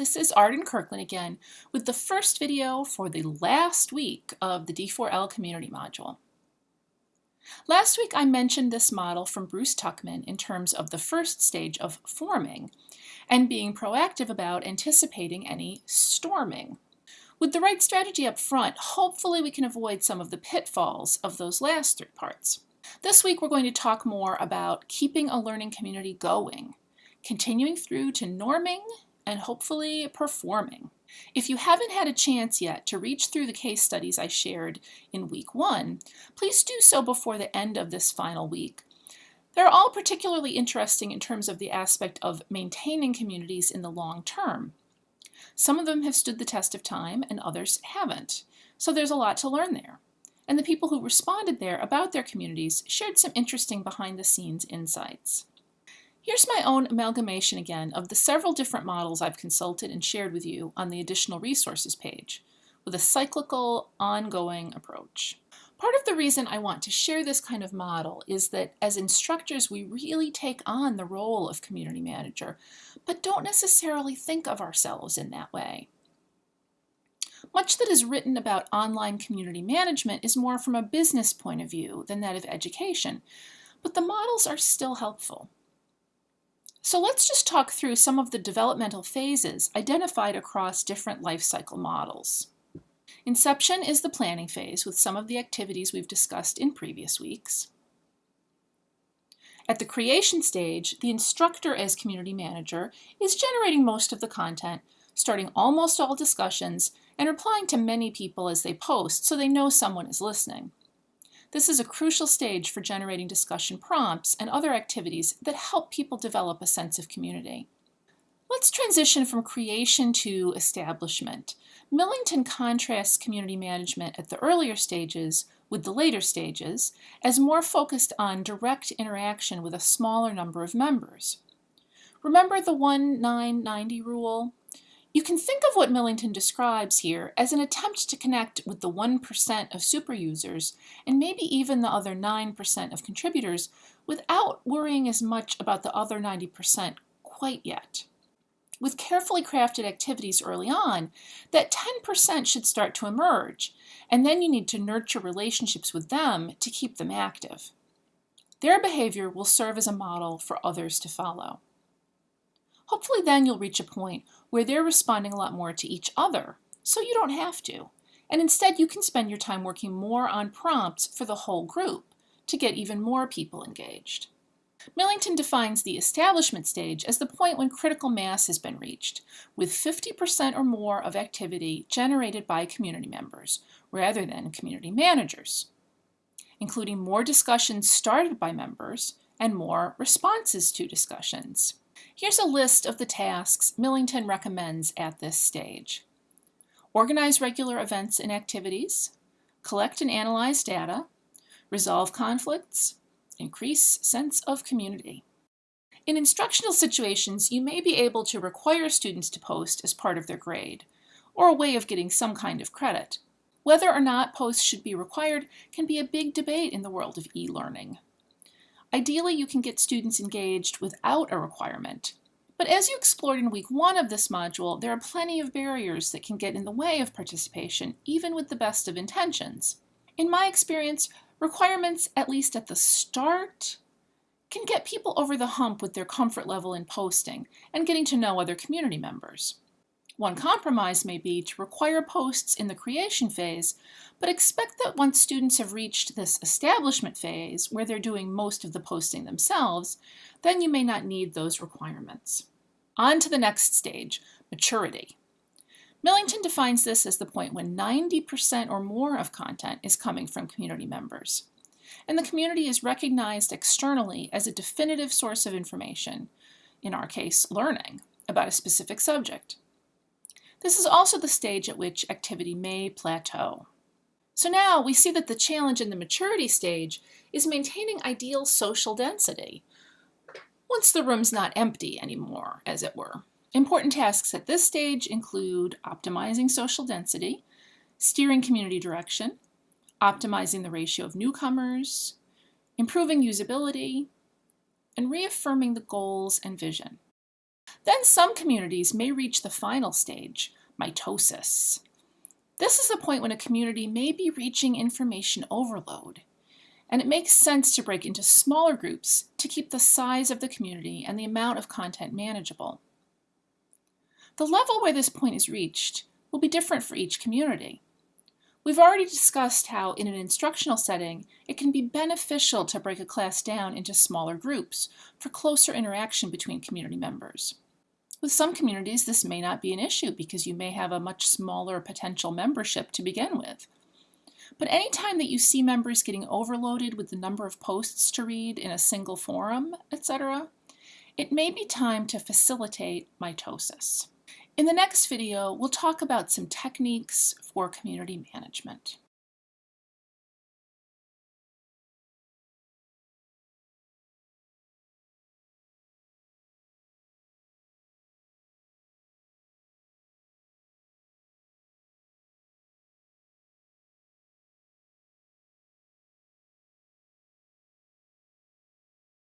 this is Arden Kirkland again with the first video for the last week of the D4L Community Module. Last week I mentioned this model from Bruce Tuckman in terms of the first stage of forming and being proactive about anticipating any storming. With the right strategy up front, hopefully we can avoid some of the pitfalls of those last three parts. This week we're going to talk more about keeping a learning community going, continuing through to norming and hopefully performing. If you haven't had a chance yet to reach through the case studies I shared in week one, please do so before the end of this final week. They're all particularly interesting in terms of the aspect of maintaining communities in the long term. Some of them have stood the test of time and others haven't, so there's a lot to learn there. And the people who responded there about their communities shared some interesting behind-the-scenes insights. Here's my own amalgamation again of the several different models I've consulted and shared with you on the additional resources page, with a cyclical, ongoing approach. Part of the reason I want to share this kind of model is that as instructors we really take on the role of community manager, but don't necessarily think of ourselves in that way. Much that is written about online community management is more from a business point of view than that of education, but the models are still helpful. So let's just talk through some of the developmental phases identified across different life cycle models. Inception is the planning phase with some of the activities we've discussed in previous weeks. At the creation stage, the instructor as community manager is generating most of the content, starting almost all discussions, and replying to many people as they post so they know someone is listening. This is a crucial stage for generating discussion prompts and other activities that help people develop a sense of community. Let's transition from creation to establishment. Millington contrasts community management at the earlier stages with the later stages as more focused on direct interaction with a smaller number of members. Remember the 1-9-90 rule? You can think of what Millington describes here as an attempt to connect with the 1% of super users and maybe even the other 9% of contributors without worrying as much about the other 90% quite yet. With carefully crafted activities early on, that 10% should start to emerge, and then you need to nurture relationships with them to keep them active. Their behavior will serve as a model for others to follow. Hopefully then you'll reach a point where they're responding a lot more to each other, so you don't have to. And instead you can spend your time working more on prompts for the whole group to get even more people engaged. Millington defines the establishment stage as the point when critical mass has been reached, with 50% or more of activity generated by community members, rather than community managers, including more discussions started by members and more responses to discussions. Here's a list of the tasks Millington recommends at this stage. Organize regular events and activities, collect and analyze data, resolve conflicts, increase sense of community. In instructional situations, you may be able to require students to post as part of their grade, or a way of getting some kind of credit. Whether or not posts should be required can be a big debate in the world of e-learning. Ideally, you can get students engaged without a requirement. But as you explored in week one of this module, there are plenty of barriers that can get in the way of participation, even with the best of intentions. In my experience, requirements, at least at the start, can get people over the hump with their comfort level in posting and getting to know other community members. One compromise may be to require posts in the creation phase, but expect that once students have reached this establishment phase, where they're doing most of the posting themselves, then you may not need those requirements. On to the next stage, maturity. Millington defines this as the point when 90% or more of content is coming from community members. And the community is recognized externally as a definitive source of information, in our case, learning, about a specific subject. This is also the stage at which activity may plateau. So now we see that the challenge in the maturity stage is maintaining ideal social density, once the room's not empty anymore, as it were. Important tasks at this stage include optimizing social density, steering community direction, optimizing the ratio of newcomers, improving usability, and reaffirming the goals and vision. Then some communities may reach the final stage, mitosis. This is the point when a community may be reaching information overload. And it makes sense to break into smaller groups to keep the size of the community and the amount of content manageable. The level where this point is reached will be different for each community. We've already discussed how in an instructional setting, it can be beneficial to break a class down into smaller groups for closer interaction between community members. With some communities, this may not be an issue because you may have a much smaller potential membership to begin with. But anytime that you see members getting overloaded with the number of posts to read in a single forum, etc., it may be time to facilitate mitosis. In the next video, we'll talk about some techniques for community management.